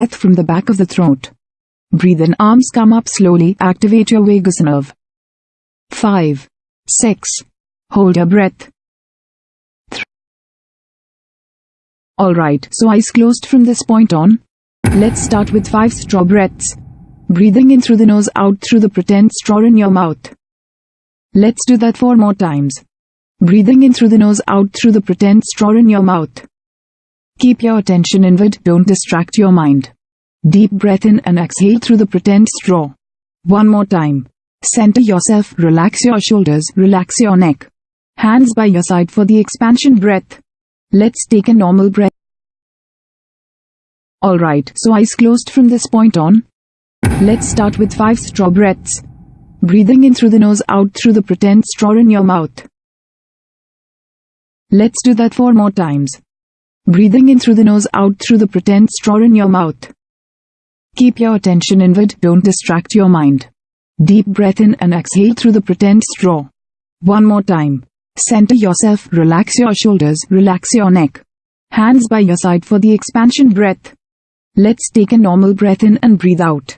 breath from the back of the throat. Breathe in, arms come up slowly, activate your vagus nerve. 5, 6. Hold your breath. Alright, so eyes closed from this point on. Let's start with 5 straw breaths. Breathing in through the nose, out through the pretend straw in your mouth. Let's do that 4 more times. Breathing in through the nose, out through the pretend straw in your mouth. Keep your attention inward, don't distract your mind. Deep breath in and exhale through the pretend straw. One more time. Center yourself, relax your shoulders, relax your neck. Hands by your side for the expansion breath. Let's take a normal breath. Alright, so eyes closed from this point on. Let's start with 5 straw breaths. Breathing in through the nose, out through the pretend straw in your mouth. Let's do that 4 more times. Breathing in through the nose, out through the pretend straw in your mouth. Keep your attention inward, don't distract your mind. Deep breath in and exhale through the pretend straw. One more time. Center yourself, relax your shoulders, relax your neck. Hands by your side for the expansion breath. Let's take a normal breath in and breathe out.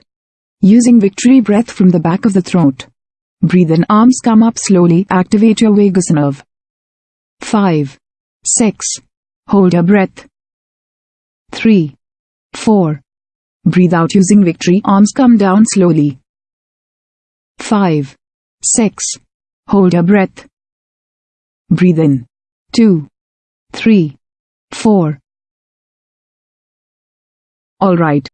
Using victory breath from the back of the throat. Breathe in, arms come up slowly, activate your vagus nerve. 5, 6. Hold your breath. 3, 4. Breathe out using victory, arms come down slowly. 5, 6. Hold your breath. Breathe in. 2, 3, 4. Alright.